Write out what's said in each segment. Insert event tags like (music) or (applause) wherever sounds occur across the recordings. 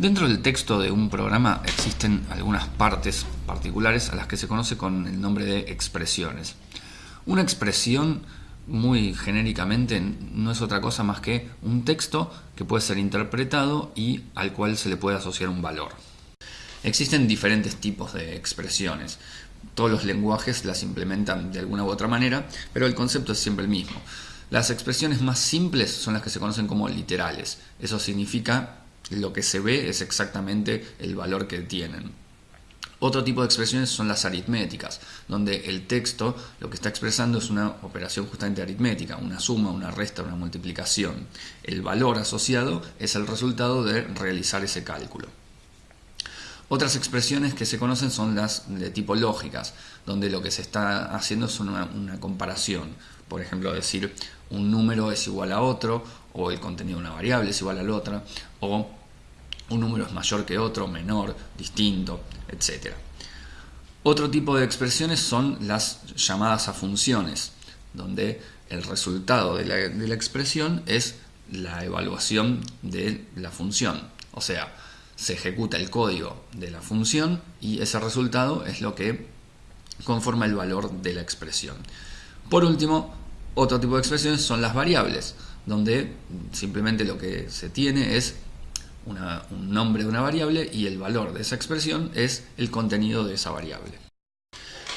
Dentro del texto de un programa existen algunas partes particulares a las que se conoce con el nombre de expresiones. Una expresión, muy genéricamente, no es otra cosa más que un texto que puede ser interpretado y al cual se le puede asociar un valor. Existen diferentes tipos de expresiones. Todos los lenguajes las implementan de alguna u otra manera, pero el concepto es siempre el mismo. Las expresiones más simples son las que se conocen como literales. Eso significa lo que se ve es exactamente el valor que tienen. Otro tipo de expresiones son las aritméticas, donde el texto lo que está expresando es una operación justamente aritmética, una suma, una resta, una multiplicación. El valor asociado es el resultado de realizar ese cálculo. Otras expresiones que se conocen son las de tipo lógicas, donde lo que se está haciendo es una, comparación. Por ejemplo, decir un número es igual a otro, o el contenido de una variable es igual a la otra, o un número es mayor que otro, menor, distinto, etc. Otro tipo de expresiones son las llamadas a funciones, donde el resultado de la, expresión es la evaluación de la función. O sea, se ejecuta el código de la función y ese resultado es lo que conforma el valor de la expresión. Por último, otro tipo de expresiones son las variables, donde simplemente lo que se tiene es un nombre de una variable y el valor de esa expresión es el contenido de esa variable.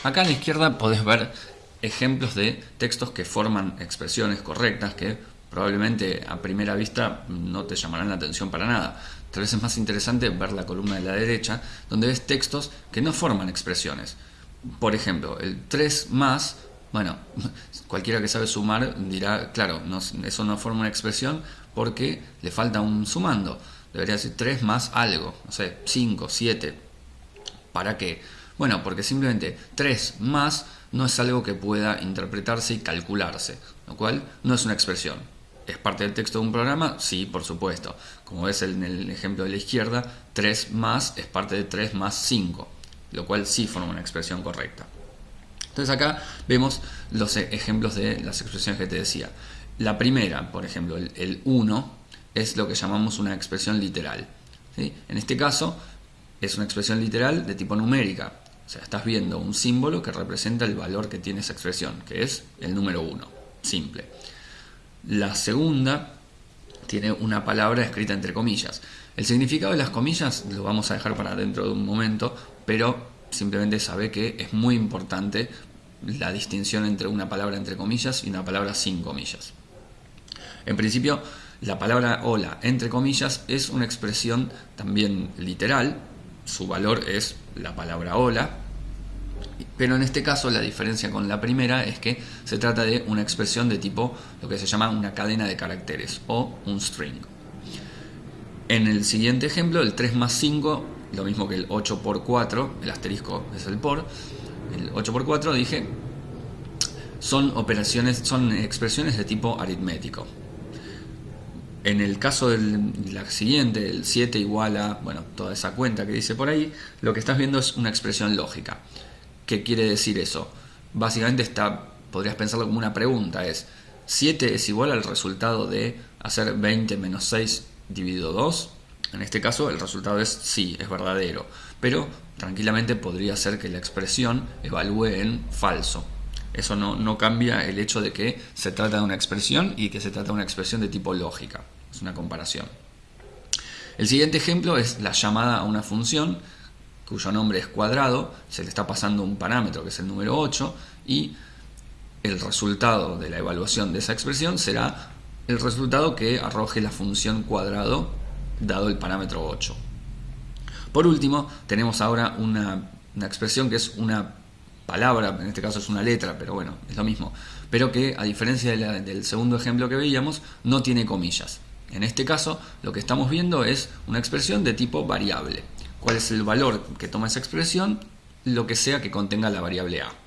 Acá a la izquierda podés ver ejemplos de textos que forman expresiones correctas que probablemente a primera vista no te llamarán la atención para nada. Tal vez es más interesante ver la columna de la derecha donde ves textos que no forman expresiones. Por ejemplo, el 3 más, bueno, (laughs) cualquiera que sabe sumar dirá, claro, eso no forma una expresión porque le falta un sumando debería decir 3 más algo, no sé, 5, 7. ¿Para qué? Bueno, porque simplemente 3 más no es algo que pueda interpretarse y calcularse, lo cual no es una expresión. ¿Es parte del texto de un programa? Sí, por supuesto. Como ves en el ejemplo de la izquierda, 3 más es parte de 3 más 5, lo cual sí forma una expresión correcta. Entonces acá vemos los ejemplos de las expresiones que te decía. La primera, por ejemplo, el 1 es lo que llamamos una expresión literal. En este caso es una expresión literal de tipo numérica. O sea, estás viendo un símbolo que representa el valor que tiene esa expresión, que es el número 1, simple. La segunda tiene una palabra escrita entre comillas. El significado de las comillas lo vamos a dejar para dentro de un momento, pero simplemente sabe que es muy importante la distinción entre una palabra entre comillas y una palabra sin comillas. En principio, la palabra hola, entre comillas, es una expresión también literal, su valor es la palabra hola, pero en este caso la diferencia con la primera es que se trata de una expresión de tipo lo que se llama una cadena de caracteres o un string. En el siguiente ejemplo, el 3 más 5, lo mismo que el 8 por 4, el asterisco es el por, el 8 por 4 dije, son operaciones, son expresiones de tipo aritmético. En el caso del la siguiente, el 7 igual a, bueno, toda esa cuenta que dice por ahí, lo que estás viendo es una expresión lógica. ¿Qué quiere decir eso? Básicamente está, podrías pensarlo como una pregunta, es 7 es igual al resultado de hacer 20 menos 6 dividido 2. En este caso el resultado es sí, es verdadero, pero tranquilamente podría ser que la expresión evalúe en falso. Eso no, no, cambia el hecho de que se trata de una expresión y que se trata de una expresión de tipo lógica. Es una comparación. El siguiente ejemplo es la llamada a una función cuyo nombre es cuadrado, se le está pasando un parámetro que es el número 8 y el resultado de la evaluación de esa expresión será el resultado que arroje la función cuadrado dado el parámetro 8. Por último, tenemos ahora una, una expresión que es una palabra, en este caso es una letra, pero bueno, es lo mismo, pero que a diferencia del segundo ejemplo que veíamos, no tiene comillas. En este caso, lo que estamos viendo es una expresión de tipo variable. ¿Cuál es el valor que toma esa expresión? Lo que sea que contenga la variable a.